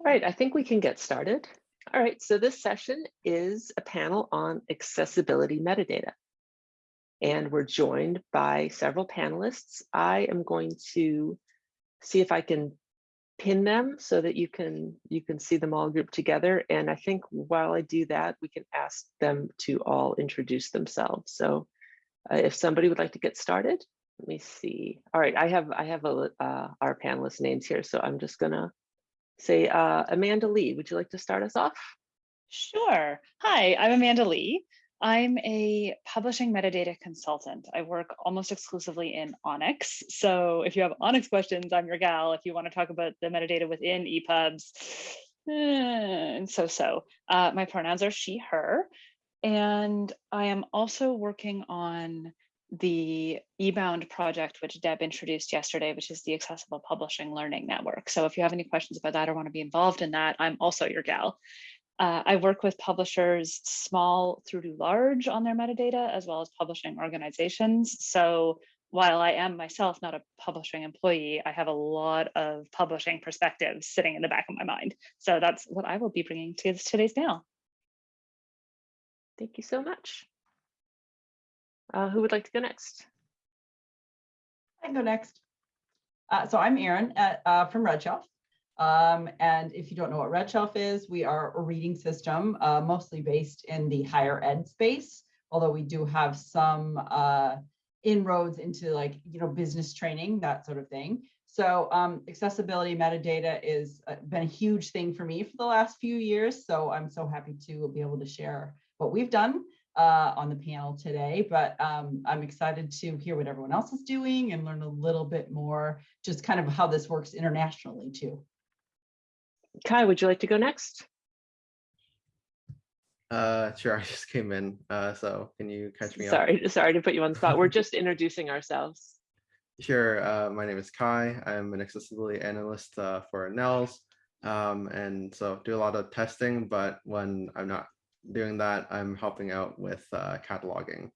All right, I think we can get started. All right, so this session is a panel on accessibility metadata. And we're joined by several panelists. I am going to see if I can pin them so that you can you can see them all grouped together. And I think while I do that, we can ask them to all introduce themselves. So uh, if somebody would like to get started, let me see. All right, I have I have a, uh, our panelist names here, so I'm just gonna say uh, Amanda Lee. Would you like to start us off? Sure. Hi, I'm Amanda Lee. I'm a publishing metadata consultant. I work almost exclusively in ONIX. So if you have ONIX questions, I'm your gal. If you want to talk about the metadata within EPUBs, eh, and so so. Uh, my pronouns are she, her. And I am also working on the eBound project, which Deb introduced yesterday, which is the Accessible Publishing Learning Network. So if you have any questions about that or want to be involved in that, I'm also your gal. Uh, I work with publishers small through to large on their metadata, as well as publishing organizations. So while I am myself not a publishing employee, I have a lot of publishing perspectives sitting in the back of my mind. So that's what I will be bringing to today's panel. Thank you so much. Uh, who would like to go next? I can go next. Uh, so I'm Erin uh, from RedShelf. Um, and if you don't know what RedShelf is, we are a reading system, uh, mostly based in the higher ed space, although we do have some uh, inroads into like, you know, business training, that sort of thing. So um, accessibility metadata is uh, been a huge thing for me for the last few years. So I'm so happy to be able to share what we've done uh, on the panel today, but um, I'm excited to hear what everyone else is doing and learn a little bit more, just kind of how this works internationally too. Kai, would you like to go next? Uh, sure, I just came in, uh, so can you catch me up? Sorry, sorry to put you on the spot. We're just introducing ourselves. Sure, uh, my name is Kai. I'm an accessibility analyst uh, for NNELS. Um, and so do a lot of testing, but when I'm not doing that, I'm helping out with uh, cataloging.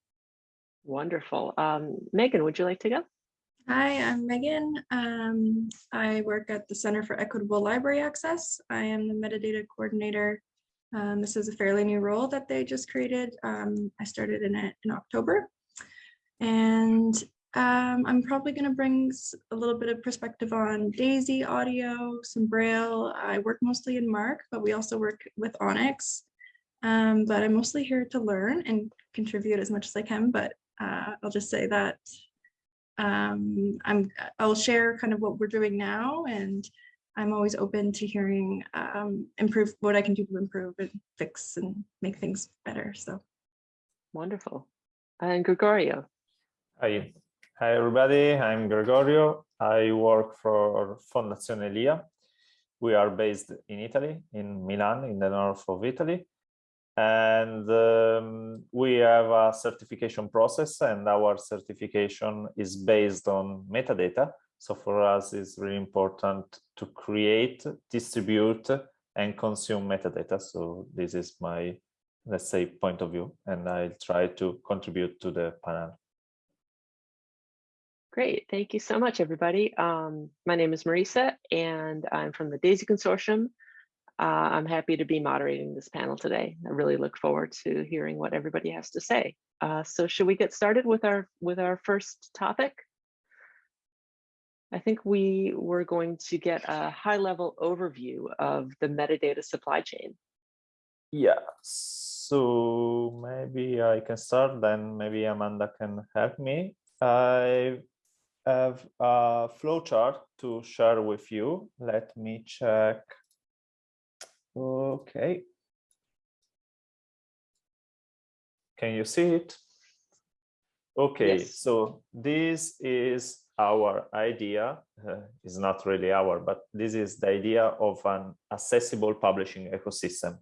Wonderful. Um, Megan, would you like to go? Hi, I'm Megan. Um, I work at the Center for Equitable Library Access. I am the metadata coordinator. Um, this is a fairly new role that they just created. Um, I started in it in October. And um, I'm probably going to bring a little bit of perspective on DAISY audio, some Braille. I work mostly in MARC, but we also work with ONIX. Um, but I'm mostly here to learn and contribute as much as I can. But uh, I'll just say that um, I'm, I'll share kind of what we're doing now and I'm always open to hearing um, improve what I can do to improve and fix and make things better. So wonderful. And Gregorio. Hi, hi everybody. I'm Gregorio. I work for Fondazione Lia. We are based in Italy, in Milan, in the north of Italy and um, we have a certification process and our certification is based on metadata so for us it's really important to create distribute and consume metadata so this is my let's say point of view and i'll try to contribute to the panel Great, thank you so much, everybody. Um, my name is Marisa, and I'm from the DAISY Consortium. Uh, I'm happy to be moderating this panel today. I really look forward to hearing what everybody has to say. Uh, so should we get started with our with our first topic? I think we were going to get a high level overview of the metadata supply chain. Yeah, so maybe I can start, then maybe Amanda can help me. I have a flowchart to share with you. Let me check Okay. Can you see it? Okay, yes. so this is our idea. Uh, it's not really our, but this is the idea of an accessible publishing ecosystem.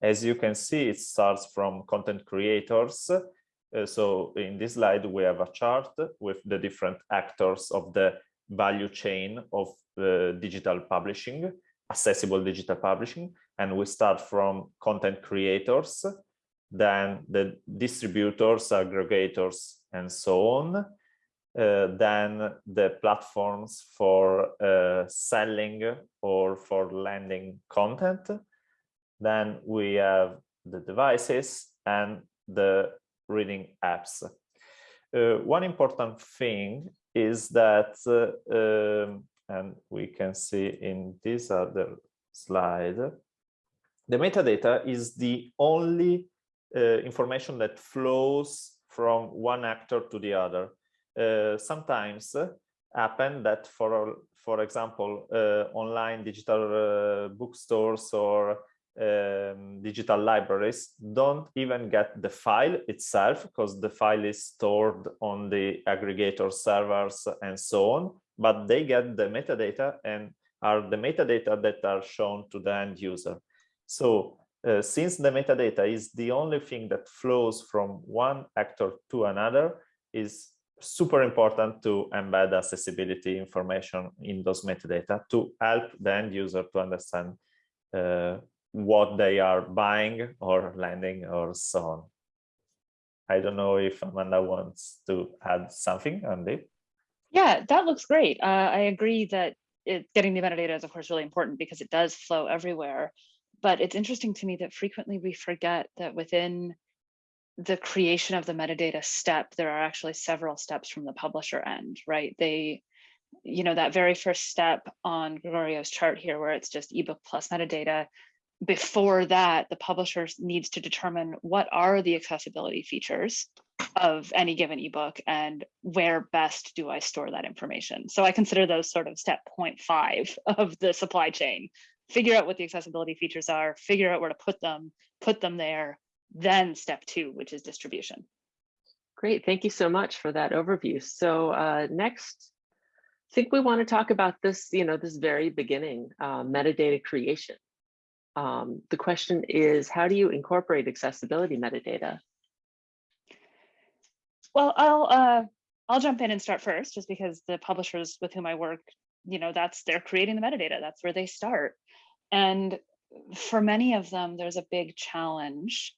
As you can see, it starts from content creators. Uh, so in this slide, we have a chart with the different actors of the value chain of uh, digital publishing, accessible digital publishing and we start from content creators, then the distributors, aggregators, and so on. Uh, then the platforms for uh, selling or for lending content. Then we have the devices and the reading apps. Uh, one important thing is that, uh, um, and we can see in this other slide, the metadata is the only uh, information that flows from one actor to the other. Uh, sometimes uh, happen that for for example uh, online digital uh, bookstores or um, digital libraries don't even get the file itself because the file is stored on the aggregator servers and so on but they get the metadata and are the metadata that are shown to the end user so uh, since the metadata is the only thing that flows from one actor to another is super important to embed accessibility information in those metadata to help the end user to understand uh, what they are buying or lending or so on. I don't know if Amanda wants to add something on. Yeah, that looks great. Uh, I agree that it, getting the metadata is of course really important because it does flow everywhere. But it's interesting to me that frequently we forget that within the creation of the metadata step, there are actually several steps from the publisher end, right? They, you know, that very first step on Gregorio's chart here, where it's just ebook plus metadata, before that, the publisher needs to determine what are the accessibility features of any given ebook and where best do I store that information. So I consider those sort of step 0.5 of the supply chain. Figure out what the accessibility features are, figure out where to put them, put them there, then step two, which is distribution. Great, thank you so much for that overview. So uh, next, I think we want to talk about this, you know, this very beginning, uh, metadata creation. Um, the question is, how do you incorporate accessibility metadata? Well, I'll uh, I'll jump in and start first, just because the publishers with whom I work, you know, that's they're creating the metadata. That's where they start. And for many of them, there's a big challenge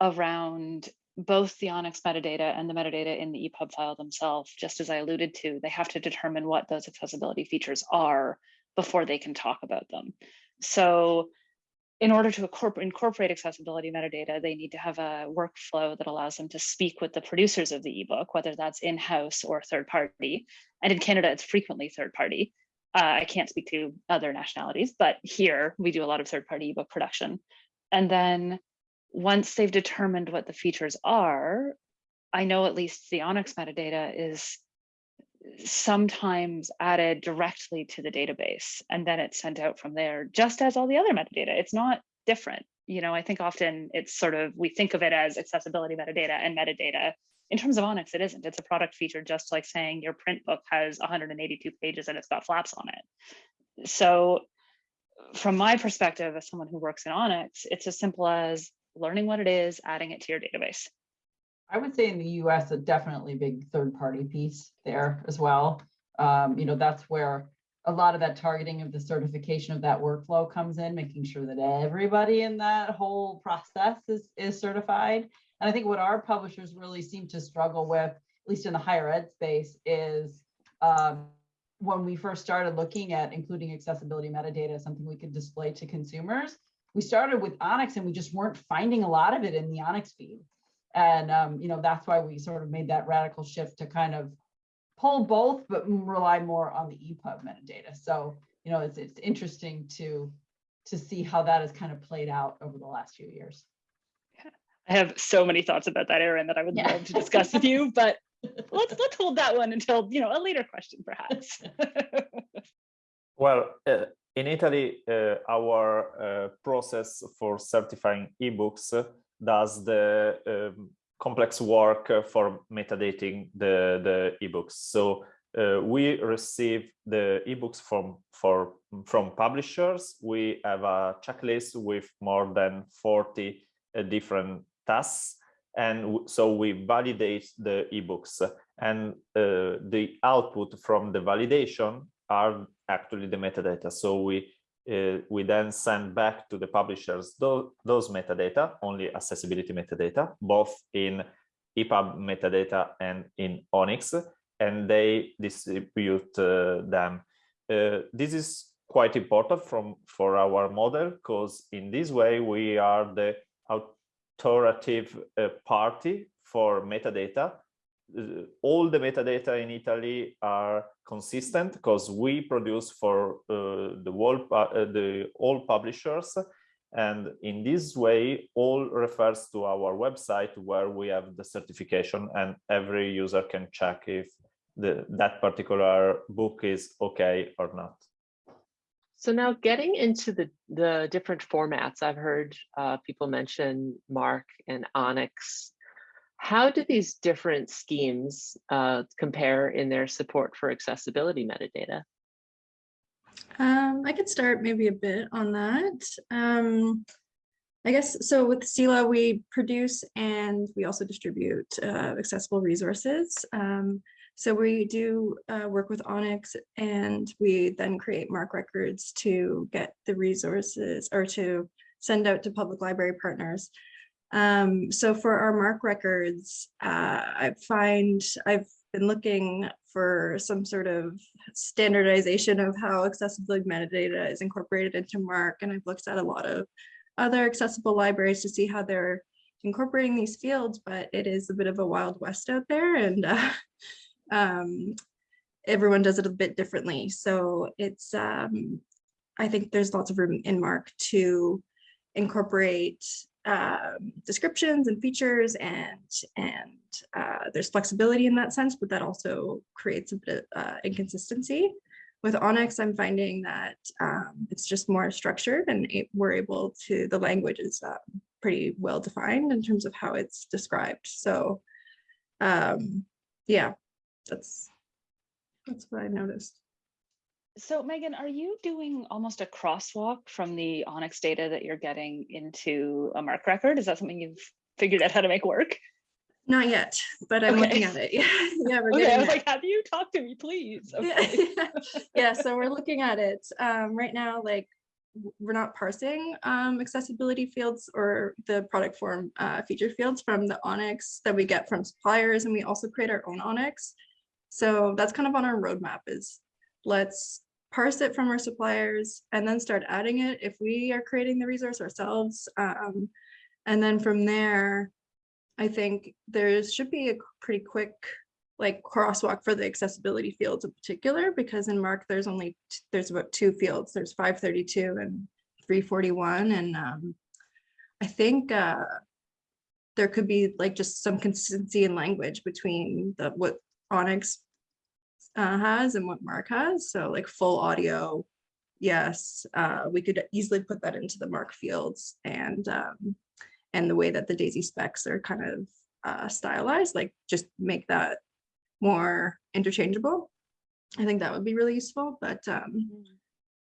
around both the ONIX metadata and the metadata in the EPUB file themselves, just as I alluded to, they have to determine what those accessibility features are before they can talk about them. So in order to incorporate accessibility metadata, they need to have a workflow that allows them to speak with the producers of the ebook, whether that's in-house or third party. And in Canada, it's frequently third party. Uh, I can't speak to other nationalities, but here we do a lot of third party ebook production. And then once they've determined what the features are, I know at least the ONIX metadata is sometimes added directly to the database and then it's sent out from there just as all the other metadata. It's not different. You know, I think often it's sort of, we think of it as accessibility metadata and metadata. In terms of ONIX, it isn't. It's a product feature, just like saying your print book has 182 pages and it's got flaps on it. So from my perspective, as someone who works in ONIX, it's as simple as learning what it is, adding it to your database. I would say in the US, a definitely big third party piece there as well. Um, you know, that's where a lot of that targeting of the certification of that workflow comes in, making sure that everybody in that whole process is, is certified. And I think what our publishers really seem to struggle with, at least in the higher ed space, is um, when we first started looking at including accessibility metadata, something we could display to consumers, we started with ONIX and we just weren't finding a lot of it in the ONIX feed. And, um, you know, that's why we sort of made that radical shift to kind of pull both, but rely more on the EPUB metadata. So, you know, it's, it's interesting to, to see how that has kind of played out over the last few years. I have so many thoughts about that, Erin, that I would yeah. love to discuss with you, but let's let's hold that one until you know a later question, perhaps. well, uh, in Italy, uh, our uh, process for certifying ebooks does the um, complex work for metadating the, the ebooks. So uh, we receive the ebooks from for from publishers. We have a checklist with more than 40 uh, different tasks. And so we validate the ebooks and uh, the output from the validation are actually the metadata. So we uh, we then send back to the publishers those, those metadata, only accessibility metadata, both in EPUB metadata and in ONIX, and they distribute uh, them uh, this is quite important from for our model because in this way we are the authoritative uh, party for metadata. Uh, all the metadata in Italy are consistent because we produce for uh, the uh, the all publishers and in this way all refers to our website where we have the certification and every user can check if the that particular book is okay or not So now getting into the, the different formats, I've heard uh, people mention MARC and ONIX. How do these different schemes uh, compare in their support for accessibility metadata? Um, I could start maybe a bit on that. Um, I guess, so with CELA, we produce and we also distribute uh, accessible resources. Um, so we do uh, work with ONIX and we then create MARC records to get the resources or to send out to public library partners. Um, so for our MARC records, uh, I find I've been looking for some sort of standardization of how accessibility metadata is incorporated into MARC. And I've looked at a lot of other accessible libraries to see how they're incorporating these fields, but it is a bit of a wild west out there and uh, um, everyone does it a bit differently. So it's, um, I think there's lots of room in MARC to incorporate um, descriptions and features and and uh, there's flexibility in that sense, but that also creates a bit of uh, inconsistency. With ONIX, I'm finding that um, it's just more structured and it, we're able to, the language is uh, pretty well defined in terms of how it's described. So um, yeah, that's that's what I noticed. So Megan, are you doing almost a crosswalk from the ONIX data that you're getting into a MARC record? Is that something you've figured out how to make work? Not yet, but I'm looking at it. Yeah, yeah, we're Okay, I was there. like, have you talked to me, please? Okay. Yeah, yeah, so we're looking at it. Um, right now, like, we're not parsing um, accessibility fields or the product form uh, feature fields from the ONIX that we get from suppliers, and we also create our own ONIX. So that's kind of on our roadmap is let's parse it from our suppliers and then start adding it if we are creating the resource ourselves. Um, and then from there, I think there should be a pretty quick like crosswalk for the accessibility fields in particular, because in MARC, there's only, there's about two fields, there's five thirty-two and three forty-one, and um, I think uh, there could be like just some consistency in language between the, what ONIX uh, has and what MARC has, so like full audio, yes, uh, we could easily put that into the MARC fields and um, and the way that the Daisy specs are kind of uh, stylized, like just make that more interchangeable. I think that would be really useful, but um,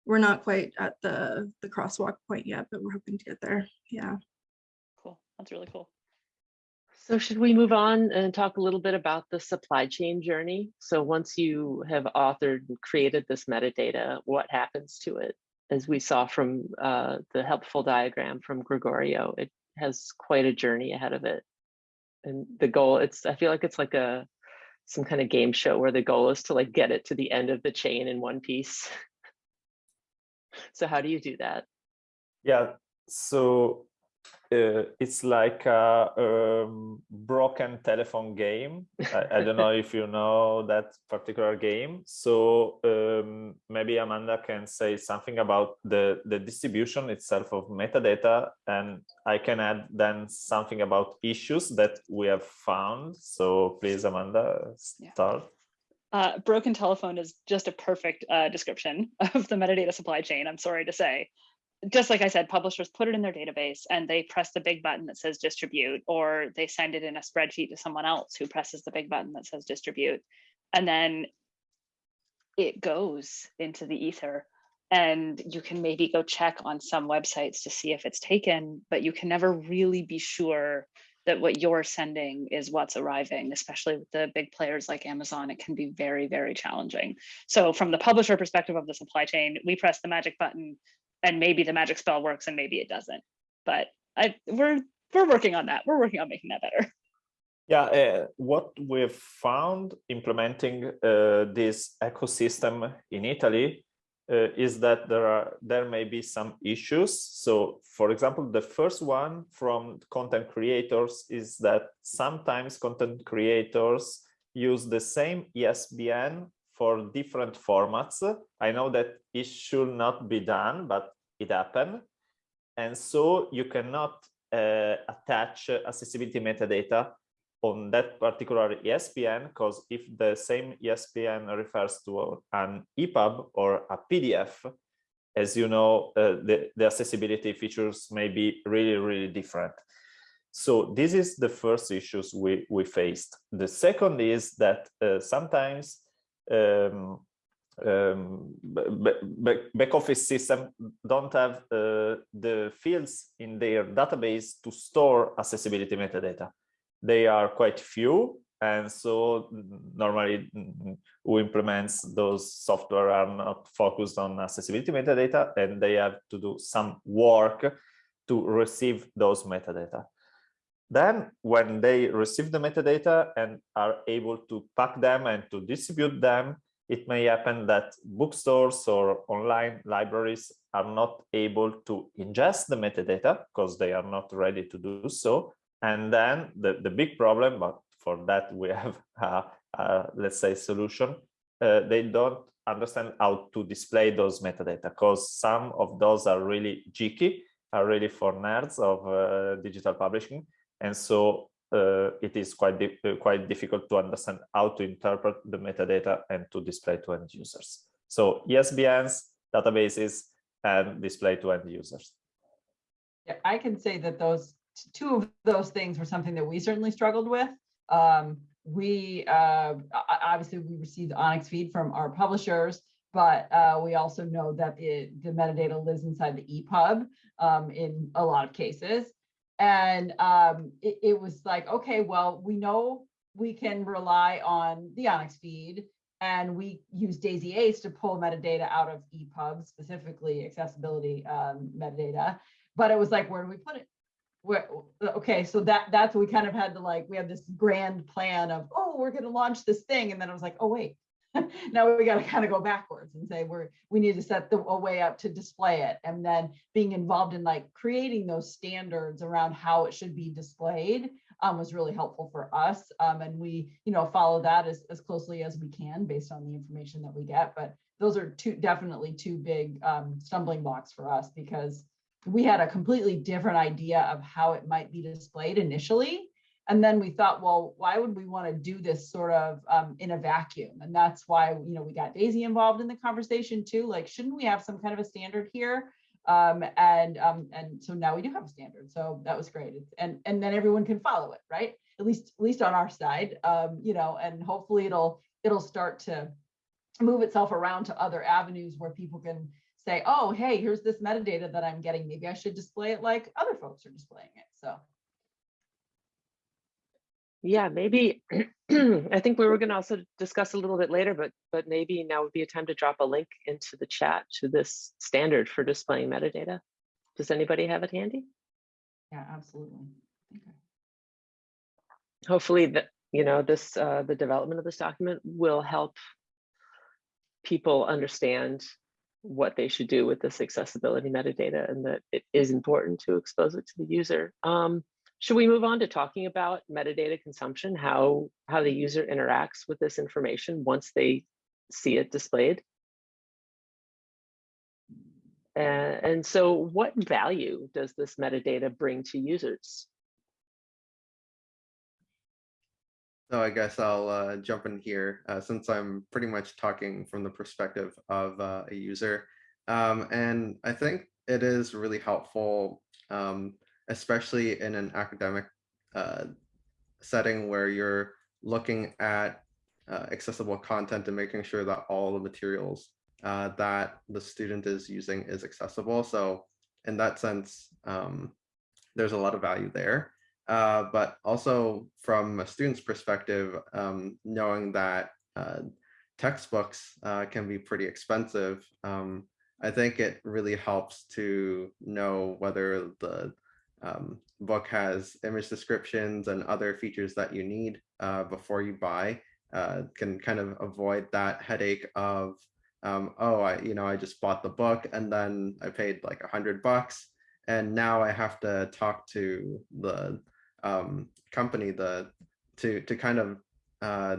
we're not quite at the the crosswalk point yet, but we're hoping to get there. Yeah. Cool, that's really cool. So should we move on and talk a little bit about the supply chain journey? So once you have authored and created this metadata, what happens to it? As we saw from uh, the helpful diagram from Gregorio, it has quite a journey ahead of it. And the goal, it's, I feel like it's like a, some kind of game show where the goal is to like get it to the end of the chain in one piece. So how do you do that? yeah so uh, it's like a um, broken telephone game I, I don't know if you know that particular game so um, maybe amanda can say something about the the distribution itself of metadata and i can add then something about issues that we have found so please amanda Yeah. start Uh, broken telephone is just a perfect uh, description of the metadata supply chain, I'm sorry to say. Just like I said, publishers put it in their database and they press the big button that says distribute, or they send it in a spreadsheet to someone else who presses the big button that says distribute. And then it goes into the ether. And you can maybe go check on some websites to see if it's taken, but you can never really be sure that what you're sending is what's arriving, especially with the big players like Amazon, it can be very, very challenging. So from the publisher perspective of the supply chain, we press the magic button and maybe the magic spell works and maybe it doesn't. But I we're we're working on that. We're working on making that better. Yeah, uh, what we've found implementing uh, this ecosystem in Italy uh, is that there are there may be some issues. So, for example, the first one from content creators is that sometimes content creators use the same ISBN for different formats. I know that it should not be done, but it happened. And so you cannot uh, attach accessibility metadata on that particular ISBN because if the same ISBN refers to an EPUB or a PDF, as you know, uh, the, the accessibility features may be really, really different. So this is the first issues we, we faced. The second is that uh, sometimes um, um, back office system don't have uh, the fields in their database to store accessibility metadata. They are quite few, and so normally who implements those software are not focused on accessibility metadata, and they have to do some work to receive those metadata. Then when they receive the metadata and are able to pack them and to distribute them, it may happen that bookstores or online libraries are not able to ingest the metadata because they are not ready to do so. And then the, the big problem, but for that we have, a, let's say, solution, uh, they don't understand how to display those metadata because some of those are really geeky, are really for nerds of uh, digital publishing. And so it is quite di quite difficult to understand how to interpret the metadata and to display to end users. So ISBNs, databases, and display to end users. Yeah, I can say that those two of those things were something that we certainly struggled with. Um, we uh, obviously we received ONIX feed from our publishers, but uh, we also know that the, the metadata lives inside the EPUB um, in a lot of cases. And um, it, it was like, okay, well, we know we can rely on the ONIX feed and we use Daisy Ace to pull metadata out of EPUB, specifically accessibility um, metadata. But it was like, where do we put it? Where, okay, so that that's what we kind of had to like, we had this grand plan of, oh, we're going to launch this thing. And then I was like, oh, wait, now we got to kind of go backwards and say we're we need to set the a way up to display it and then being involved in like creating those standards around how it should be displayed um, was really helpful for us um, and we you know follow that as, as closely as we can based on the information that we get but those are two definitely two big um, stumbling blocks for us because we had a completely different idea of how it might be displayed initially and then we thought, well, why would we want to do this sort of um, in a vacuum? And that's why, you know, we got Daisy involved in the conversation too. Like, shouldn't we have some kind of a standard here? Um, and um, and so now we do have a standard. So that was great. And and then everyone can follow it, right? At least at least on our side, um, you know, and hopefully it'll it'll start to move itself around to other avenues where people can say, oh, hey, here's this metadata that I'm getting. Maybe I should display it like other folks are displaying it. So yeah, maybe I think we were going to also discuss a little bit later, but but maybe now would be a time to drop a link into the chat to this standard for displaying metadata. Does anybody have it handy? yeah, absolutely. Okay. Hopefully that you know this uh, the development of this document will help people understand what they should do with this accessibility metadata and that it is important to expose it to the user. Um, should we move on to talking about metadata consumption, how, how the user interacts with this information once they see it displayed? And so what value does this metadata bring to users? So I guess I'll uh, jump in here uh, since I'm pretty much talking from the perspective of uh, a user. Um, and I think it is really helpful um, especially in an academic uh, setting where you're looking at uh, accessible content and making sure that all the materials uh, that the student is using is accessible. So in that sense, um, there's a lot of value there. Uh, but also from a student's perspective, um, knowing that uh, textbooks uh, can be pretty expensive, um, I think it really helps to know whether the um, book has image descriptions and other features that you need uh, before you buy uh, can kind of avoid that headache of um, oh, I, you know, I just bought the book and then I paid like a hundred bucks. And now I have to talk to the um, company the to to kind of uh,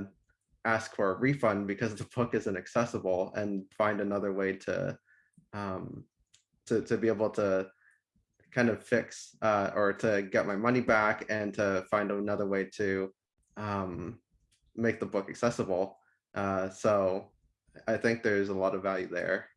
ask for a refund because the book isn't accessible and find another way to um, to to be able to kind of fix uh, or to get my money back and to find another way to um, make the book accessible. Uh, so I think there's a lot of value there.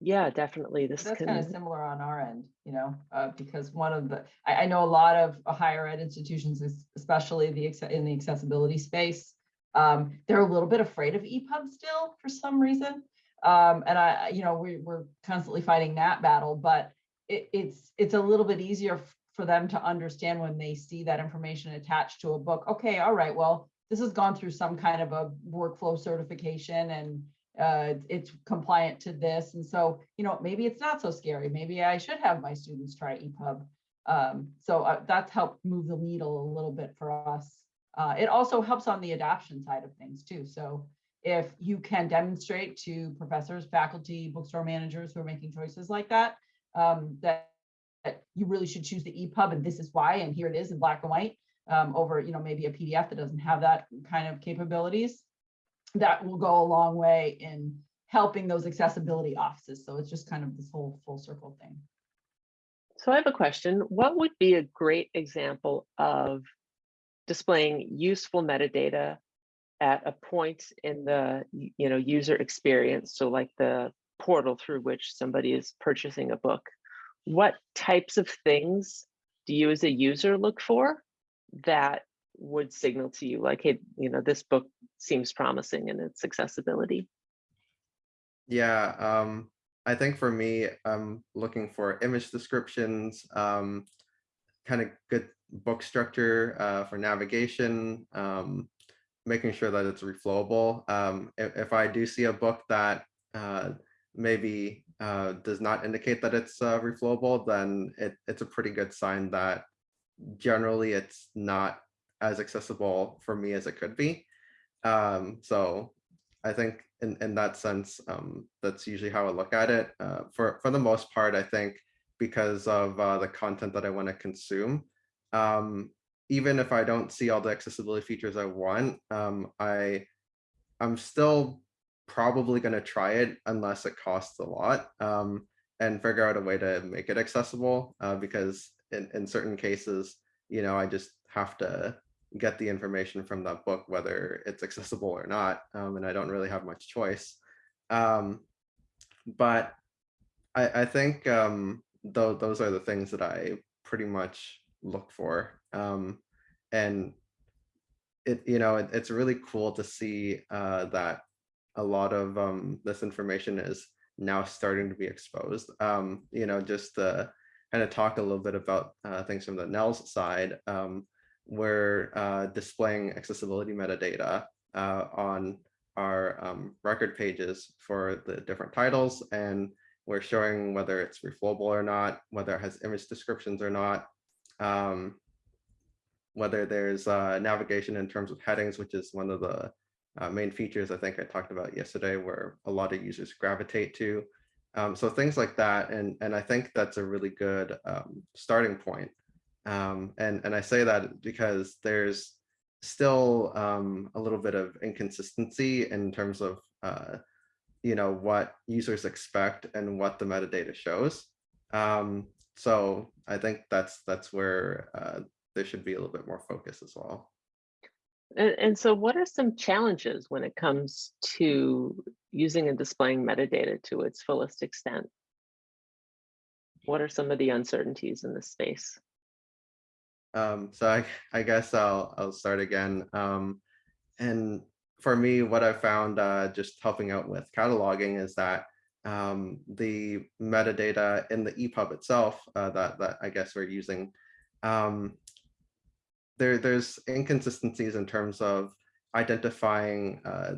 Yeah, definitely. This That's kind of similar on our end, you know, uh, because one of the, I, I know a lot of higher ed institutions, especially the, in the accessibility space. Um, they're a little bit afraid of EPUB still for some reason. Um, and I, you know, we, we're constantly fighting that battle, but it, it's, it's a little bit easier for them to understand when they see that information attached to a book. Okay, all right, well, this has gone through some kind of a workflow certification and uh, it's compliant to this. And so, you know, maybe it's not so scary. Maybe I should have my students try EPUB. Um, so uh, that's helped move the needle a little bit for us. Uh, it also helps on the adoption side of things too. So if you can demonstrate to professors, faculty, bookstore managers who are making choices like that, um, that, that you really should choose the EPUB and this is why, and here it is in black and white, um, over, you know, maybe a PDF that doesn't have that kind of capabilities that will go a long way in helping those accessibility offices. So it's just kind of this whole full circle thing. so I have a question. What would be a great example of displaying useful metadata at a point in the, you know, user experience? So like the portal through which somebody is purchasing a book. What types of things do you as a user look for that would signal to you like, hey, you know, this book seems promising in its accessibility? Yeah, um, I think for me, I'm looking for image descriptions, um, kind of good book structure uh, for navigation, um, making sure that it's reflowable. Um, if, if I do see a book that uh, maybe uh, does not indicate that it's uh, reflowable, then it, it's a pretty good sign that generally it's not as accessible for me as it could be. Um, so I think in, in that sense, um, that's usually how I look at it. Uh, for, for the most part, I think because of uh, the content that I want to consume, um, even if I don't see all the accessibility features I want, um, I, I'm still probably going to try it unless it costs a lot um, and figure out a way to make it accessible uh, because in, in certain cases, you know, I just have to get the information from that book, whether it's accessible or not, um, and I don't really have much choice. Um, but I, I think um, though those are the things that I pretty much look for, um, and it you know it, it's really cool to see uh, that a lot of um, this information is now starting to be exposed. Um, you know, just to kind of talk a little bit about uh, things from the NNELS side. Um, we're uh, displaying accessibility metadata uh, on our um, record pages for the different titles and we're showing whether it's reflowable or not, whether it has image descriptions or not, um, whether there's uh, navigation in terms of headings, which is one of the uh, main features I think I talked about yesterday where a lot of users gravitate to. Um, so things like that. And, and I think that's a really good um, starting point. Um, and, and I say that because there's still um, a little bit of inconsistency in terms of, uh, you know, what users expect and what the metadata shows. Um, so I think that's that's where uh, there should be a little bit more focus as well. And, and so what are some challenges when it comes to using and displaying metadata to its fullest extent? What are some of the uncertainties in this space? Um, so I, I guess I'll I'll start again. Um, and for me, what I found uh, just helping out with cataloging is that um, the metadata in the EPUB itself uh, that that I guess we're using, um, there there's inconsistencies in terms of identifying uh,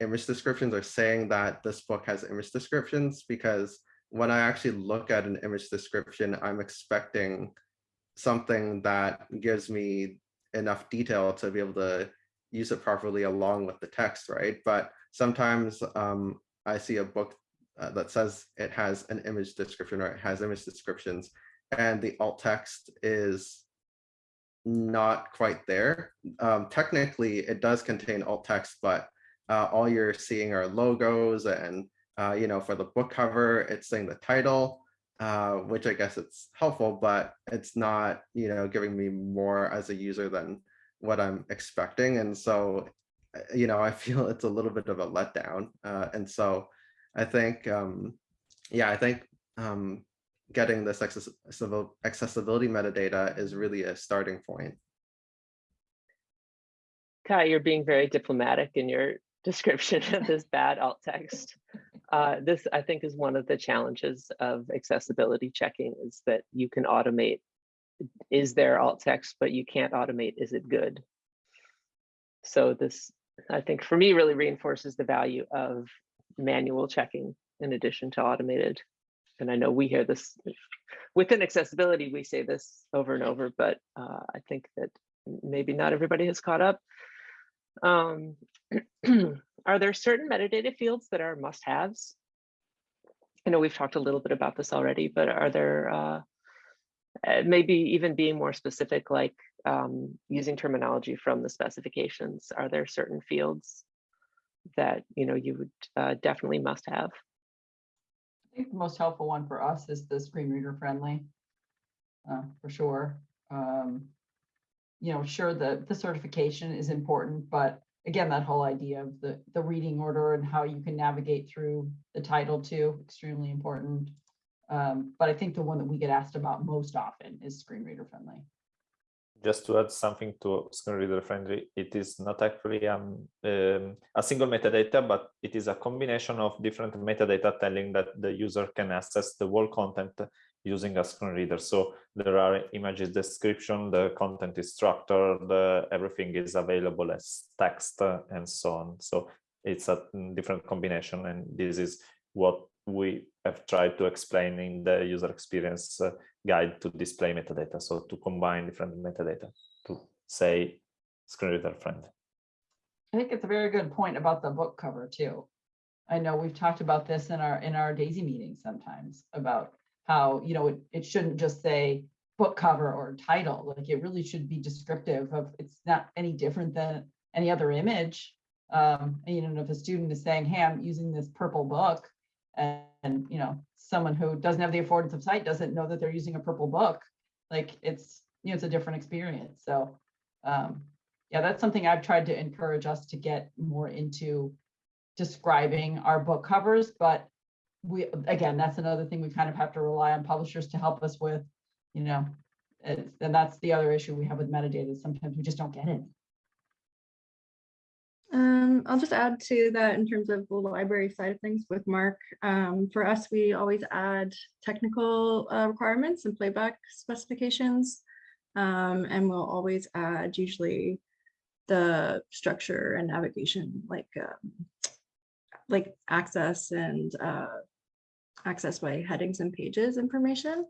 image descriptions or saying that this book has image descriptions because when I actually look at an image description, I'm expecting something that gives me enough detail to be able to use it properly along with the text, right? But sometimes um, I see a book uh, that says it has an image description or it has image descriptions and the alt text is not quite there. Um, technically, it does contain alt text, but uh, all you're seeing are logos and, uh, you know, for the book cover, it's saying the title, uh, which I guess it's helpful, but it's not, you know, giving me more as a user than what I'm expecting. And so, uh, you know, I feel it's a little bit of a letdown. Uh, and so I think, um, yeah, I think um, getting this accessibil- accessibility metadata is really a starting point. Kai, you're being very diplomatic in your description of this bad alt text. Uh, this, I think, is one of the challenges of accessibility checking is that you can automate, is there alt text, but you can't automate, is it good? So this, I think, for me, really reinforces the value of manual checking in addition to automated. And I know we hear this within accessibility, we say this over and over, but uh, I think that maybe not everybody has caught up. Um, are there certain metadata fields that are must-haves? I know we've talked a little bit about this already, but are there uh, uh, maybe even being more specific, like um, using terminology from the specifications? Are there certain fields that you know you would uh, definitely must have? I think the most helpful one for us is the screen reader friendly, uh, for sure. Um, you know, sure, the, the certification is important, but again, that whole idea of the, the reading order and how you can navigate through the title too, extremely important. Um, but I think the one that we get asked about most often is screen reader friendly. Just to add something to screen reader friendly, it is not actually um, um, a single metadata, but it is a combination of different metadata telling that the user can access the whole content using a screen reader. So there are images description, the content is structured, the, everything is available as text uh, and so on. So it's a different combination and this is what we have tried to explain in the user experience uh, guide to display metadata. So to combine different metadata to say screen reader friend. I think it's a very good point about the book cover too. I know we've talked about this in our in our Daisy meetings sometimes about how, you know, it, it shouldn't just say book cover or title, like it really should be descriptive of, it's not any different than any other image. Um, and, you know, if a student is saying, hey, I'm using this purple book and, you know, someone who doesn't have the affordance of sight doesn't know that they're using a purple book, like it's, you know, it's a different experience. So, um, yeah, that's something I've tried to encourage us to get more into describing our book covers, but we, again, that's another thing we kind of have to rely on publishers to help us with, you know, and that's the other issue we have with metadata. Sometimes we just don't get it. Um, I'll just add to that in terms of the library side of things with MARC. Um, for us, we always add technical uh, requirements and playback specifications. Um, and we'll always add usually the structure and navigation like um, like access and uh, access by headings and pages information.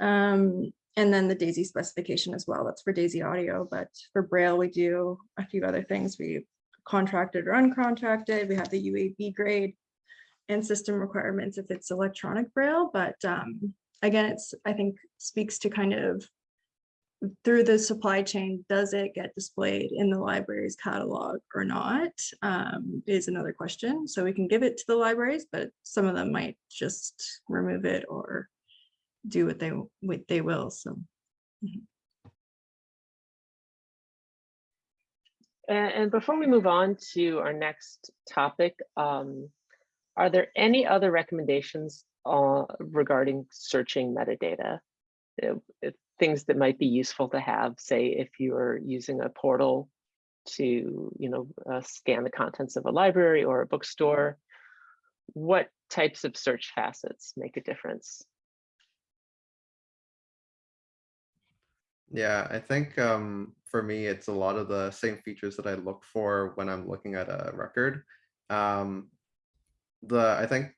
Um, and then the DAISY specification as well. That's for DAISY audio, but for Braille, we do a few other things. We contracted or uncontracted. We have the UEB grade and system requirements if it's electronic Braille. But um, again, it's I think speaks to kind of through the supply chain, does it get displayed in the library's catalog or not um, is another question. So we can give it to the libraries, but some of them might just remove it or do what they what they will. So. mhm. And, and before we move on to our next topic, um, are there any other recommendations uh, regarding searching metadata? Uh, if things that might be useful to have, say, if you're using a portal to, you know, uh, scan the contents of a library or a bookstore, what types of search facets make a difference? Yeah, I think um, for me, it's a lot of the same features that I look for when I'm looking at a record. Um, the I think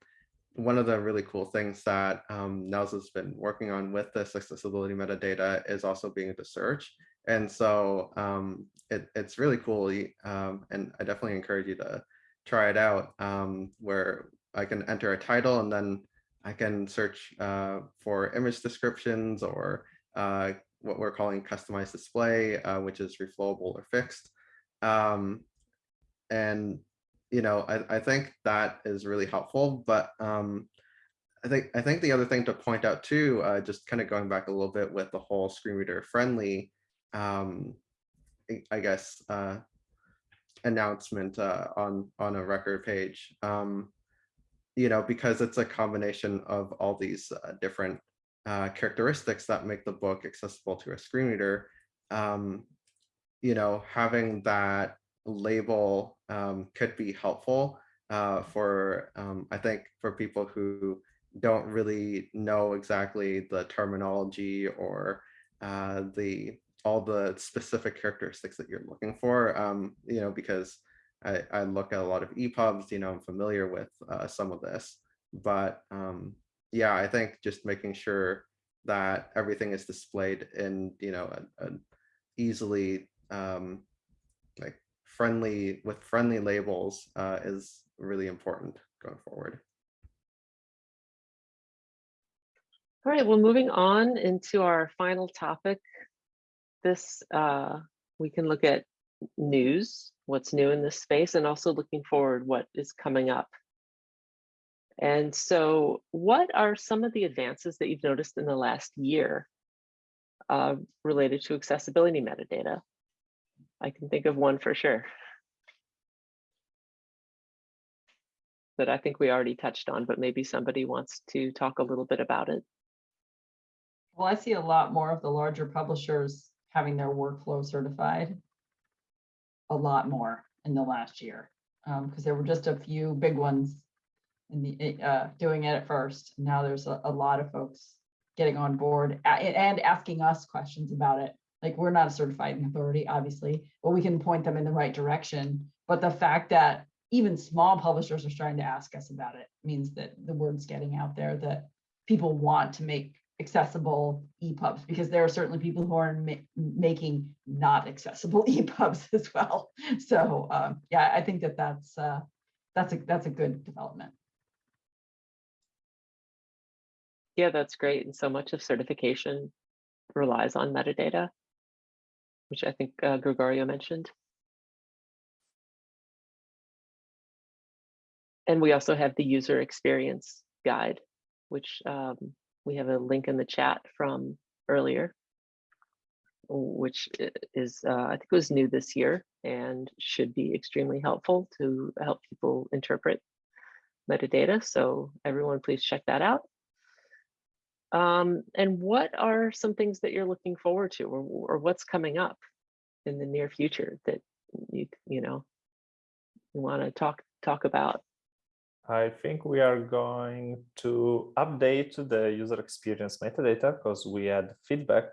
one of the really cool things that um, NNELS has been working on with this accessibility metadata is also being able to search. And so um, it, it's really cool. Um, and I definitely encourage you to try it out um, where I can enter a title and then I can search uh, for image descriptions or uh, what we're calling customized display, uh, which is reflowable or fixed. Um, and you know, I, I think that is really helpful. But um, I think I think the other thing to point out too, uh, just kind of going back a little bit with the whole screen reader friendly, um, I- guess uh, announcement uh, on on a record page. Um, you know, because it's a combination of all these uh, different uh, characteristics that make the book accessible to a screen reader. Um, you know, having that label um, could be helpful uh, for, um, I think, for people who don't really know exactly the terminology or uh, the all the specific characteristics that you're looking for. Um, you know, because I, I look at a lot of EPUBs, you know, I'm familiar with uh, some of this, but um, yeah, I think just making sure that everything is displayed in, you know, a, a easily um, like friendly with friendly labels uh, is really important going forward. All right, well, moving on into our final topic. This, uh, we can look at news, what's new in this space, and also looking forward, what is coming up. And so what are some of the advances that you've noticed in the last year uh, related to accessibility metadata? I can think of one for sure. That I think we already touched on, but maybe somebody wants to talk a little bit about it. Well, I see a lot more of the larger publishers having their workflow certified. A lot more in the last year, because there were just a few big ones in the, uh, doing it at first. Now there's a, a lot of folks getting on board and asking us questions about it. Like, we're not a certifying authority, obviously, but we can point them in the right direction. But the fact that even small publishers are starting to ask us about it means that the word's getting out there that people want to make accessible EPUBs because there are certainly people who are ma- making not accessible EPUBs as well. So um, yeah, I think that that's uh, that's a that's a good development. Yeah, that's great. And so much of certification relies on metadata, which I think uh, Gregorio mentioned. And we also have the user experience guide, which um, we have a link in the chat from earlier, which is, uh, I think was new this year and should be extremely helpful to help people interpret metadata. So everyone please check that out. Um, and what are some things that you're looking forward to or, or what's coming up in the near future that you, you know, you want to talk, talk about? I think we are going to update the user experience metadata because we had feedback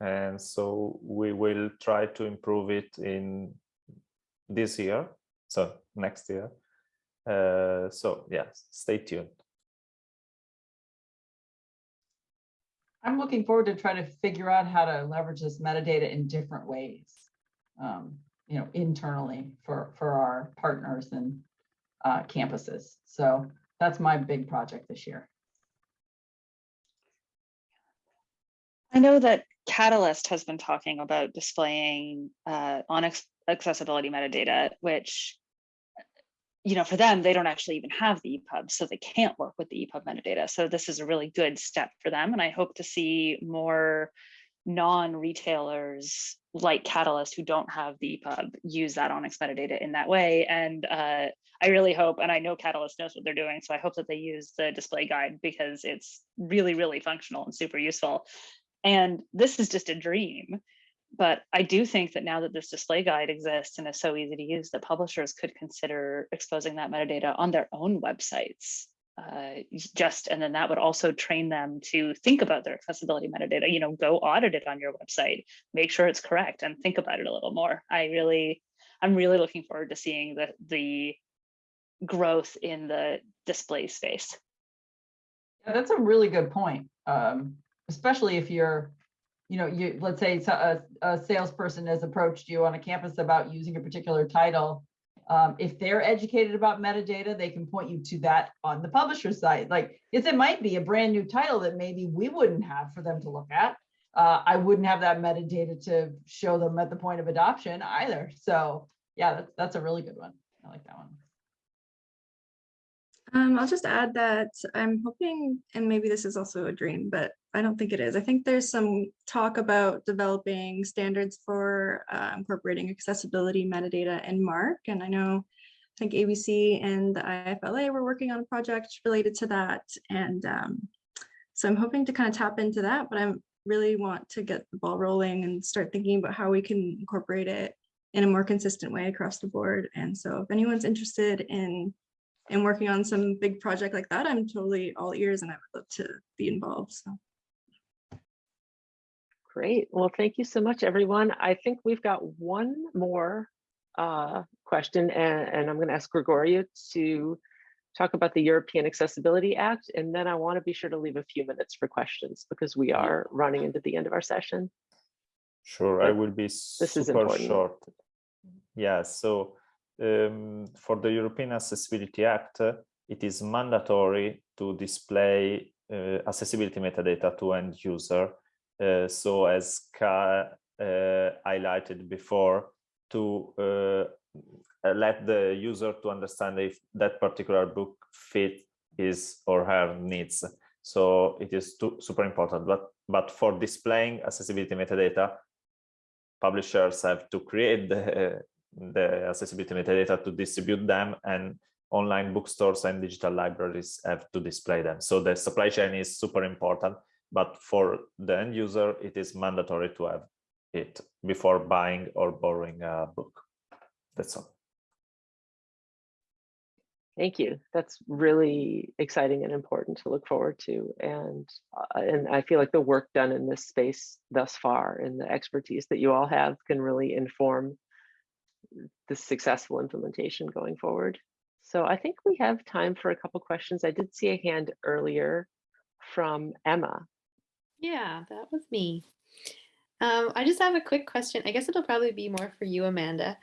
and so we will try to improve it in this year, so next year. Uh, so yes, stay tuned. I'm looking forward to try to figure out how to leverage this metadata in different ways. Um, you know, internally for for our partners and uh, campuses. So that's my big project this year. I know that Catalyst has been talking about displaying uh, on accessibility metadata, which, you know, for them, they don't actually even have the EPUB, so they can't work with the EPUB metadata. So this is a really good step for them. And I hope to see more non-retailers like Catalyst who don't have the EPUB use that ONIX metadata in that way. And uh, I really hope, and I know Catalyst knows what they're doing, so I hope that they use the display guide because it's really, really functional and super useful. And this is just a dream. But I do think that now that this display guide exists and is so easy to use, that publishers could consider exposing that metadata on their own websites. Uh, just and then that would also train them to think about their accessibility metadata. You know, go audit it on your website, make sure it's correct, and think about it a little more. I really, I'm really looking forward to seeing the the growth in the display space. Yeah, that's a really good point. Um, especially if you're, you know, you, let's say a, a salesperson has approached you on a campus about using a particular title Um, if they're educated about metadata, they can point you to that on the publisher site. Like, if it might be a brand new title that maybe we wouldn't have for them to look at. Uh, I wouldn't have that metadata to show them at the point of adoption either. So yeah, that's, that's a really good one. I like that one. Um, I'll just add that I'm hoping, and maybe this is also a dream, but I don't think it is. I think there's some talk about developing standards for uh, incorporating accessibility metadata in MARC. And I know, I think ABC and the IFLA were working on a project related to that. And um, so I'm hoping to kind of tap into that, but I really want to get the ball rolling and start thinking about how we can incorporate it in a more consistent way across the board. And so if anyone's interested in and working on some big project like that, I'm totally all ears and I would love to be involved. So Great. Well, thank you so much, everyone. I think we've got one more uh, question and, and I'm going to ask Gregorio to talk about the European Accessibility Act. And then I want to be sure to leave a few minutes for questions because we are running into the end of our session. Sure, I will be is super short. Yeah, so um, for the European Accessibility Act, it is mandatory to display uh, accessibility metadata to end user. Uh, so as Ka uh, highlighted before, to uh, let the user to understand if that particular book fit his or her needs. So it is too, super important. But but for displaying accessibility metadata, publishers have to create the, the accessibility metadata to distribute them and online bookstores and digital libraries have to display them. So the supply chain is super important, but for the end user, it is mandatory to have it before buying or borrowing a book. That's all. Thank you. That's really exciting and important to look forward to. And, uh, and I feel like the work done in this space thus far and the expertise that you all have can really inform the successful implementation going forward. So I think we have time for a couple questions. I did see a hand earlier from Emma. Yeah, that was me. Um, I just have a quick question. I guess it'll probably be more for you, Amanda.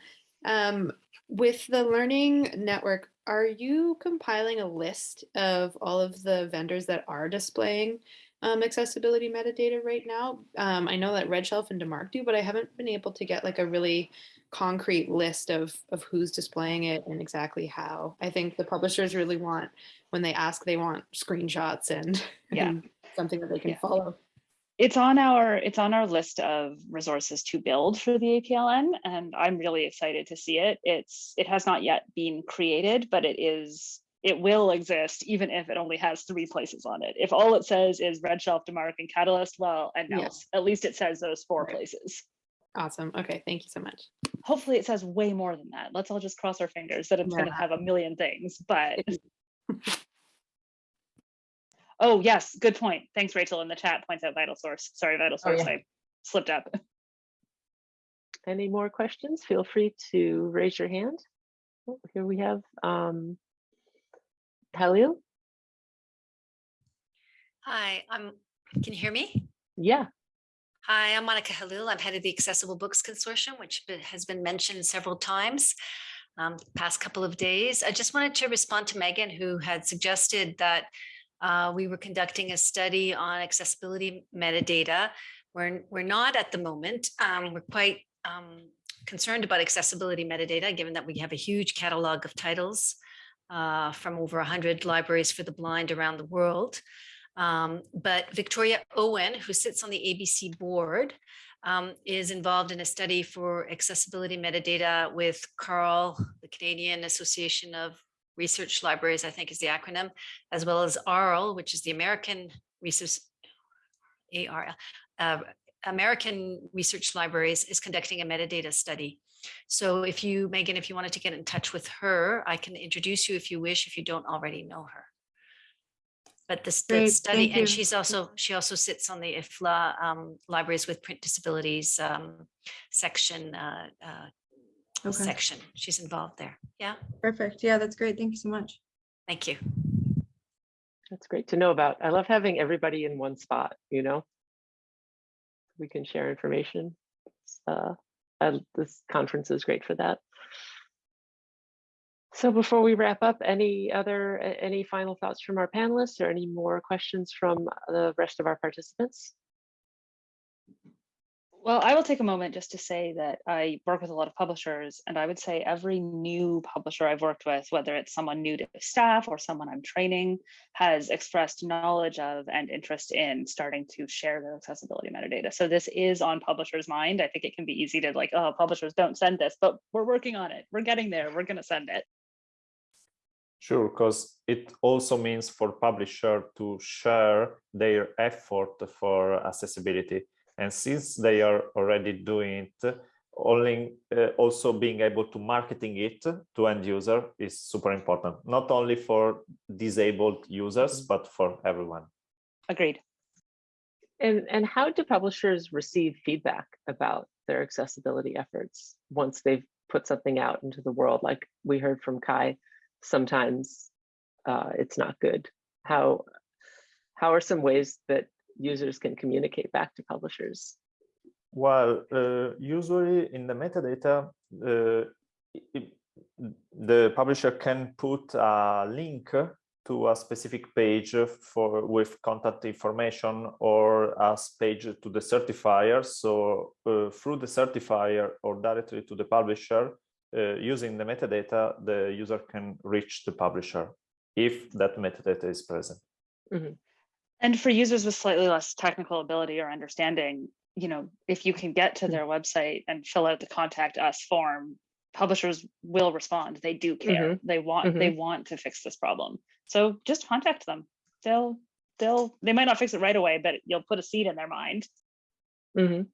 Um, with the Learning Network, are you compiling a list of all of the vendors that are displaying um, accessibility metadata right now? Um, I know that RedShelf and De Marque do, but I haven't been able to get like a really concrete list of, of who's displaying it and exactly how. I think the publishers really want, when they ask, they want screenshots and, Yeah. and something that they can Yeah. follow. It's on our it's on our list of resources to build for the APLN, and I'm really excited to see it. It's it has not yet been created, but it is it will exist even if it only has three places on it. If all it says is RedShelf, DeMarc, and Catalyst, well, and Yeah. else, at least it says those four Right. places. Awesome. Okay. Thank you so much. Hopefully, it says way more than that. Let's all just cross our fingers that it's going to have a million things. But oh yes, good point. Thanks, Rachel. In the chat points out VitalSource. Sorry, Vital Oh, Source. yeah. I slipped up. Any more questions? Feel free to raise your hand. Oh, Here we have um, Halil. Hi, I'm, can you hear me? Yeah, Hi, I'm Monica Halil. I'm head of the Accessible Books Consortium, which has been mentioned several times um, the past couple of days. I just wanted to respond to Megan, who had suggested that uh, we were conducting a study on accessibility metadata. We're, we're not at the moment. Um, We're quite um, concerned about accessibility metadata, given that we have a huge catalog of titles uh, from over 100 libraries for the blind around the world. Um, but Victoria Owen, who sits on the ABC board, um, is involved in a study for accessibility metadata with CARL, the Canadian Association of Research Libraries, I think is the acronym, as well as ARL, which is the American Research, ARL, uh, American Research Libraries is conducting a metadata study. So if you, Megan, if you wanted to get in touch with her, I can introduce you if you wish, if you don't already know her. But this the Great, study, you. and she's also, she also sits on the IFLA um, Libraries with Print Disabilities um, section, uh, uh, Okay, section. She's involved there. Yeah, perfect. Yeah, that's great. Thank you so much. thank you. that's great to know about. I love having everybody in one spot, you know? We can share information. It's, Uh, I- this conference is great for that. So before we wrap up, any other, any final thoughts from our panelists or any more questions from the rest of our participants? Well, I will take a moment just to say that I work with a lot of publishers, and I would say every new publisher I've worked with, whether it's someone new to staff or someone I'm training, has expressed knowledge of and interest in starting to share their accessibility metadata. So this is on publishers' mind. I think it can be easy to like, oh, publishers don't send this, but we're working on it. We're getting there. We're going to send it. Sure, because it also means for publisher to share their effort for accessibility. And since they are already doing it, only uh, also being able to marketing it to end user is super important, not only for disabled users, but for everyone. Agreed. And, and how do publishers receive feedback about their accessibility efforts once they've put something out into the world? Like we heard from Kai, sometimes uh, it's not good. How, how are some ways that users can communicate back to publishers? Well, uh, usually in the metadata, uh, it- the publisher can put a link to a specific page for with contact information or a page to the certifier. So uh, through the certifier or directly to the publisher, uh, using the metadata, the user can reach the publisher if that metadata is present. And for users with slightly less technical ability or understanding, you know, if you can get to Mm. their website and fill out the contact us form, publishers will respond. They do care. They want they want to fix this problem. So just contact them. They'll they'll they might not fix it right away, but you'll put a seed in their mind. Mm -hmm.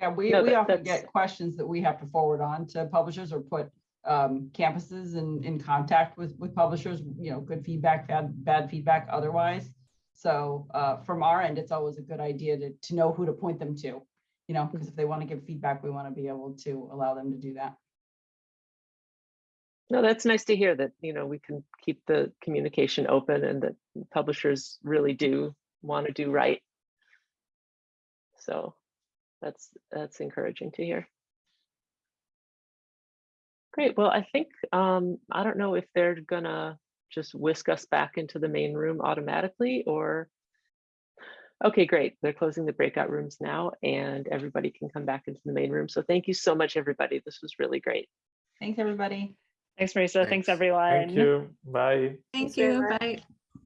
Yeah, we, No, we that- often that's- get questions that we have to forward on to publishers or put um, campuses and in contact with, with publishers, you know, good feedback, bad, bad feedback otherwise. So uh, from our end, it's always a good idea to, to know who to point them to, you know, because if they want to give feedback, we want to be able to allow them to do that. No, that's nice to hear that, you know, we can keep the communication open and that publishers really do want to do right. So that's, that's encouraging to hear. Great, well, I think, um, I don't know if they're gonna just whisk us back into the main room automatically or. Okay, great, they're closing the breakout rooms now and everybody can come back into the main room. So thank you so much, everybody. This was really great. Thanks, everybody. Thanks, Marisa. Thanks, Thanks. everyone. Thank you. Bye. Thank very you. Bye.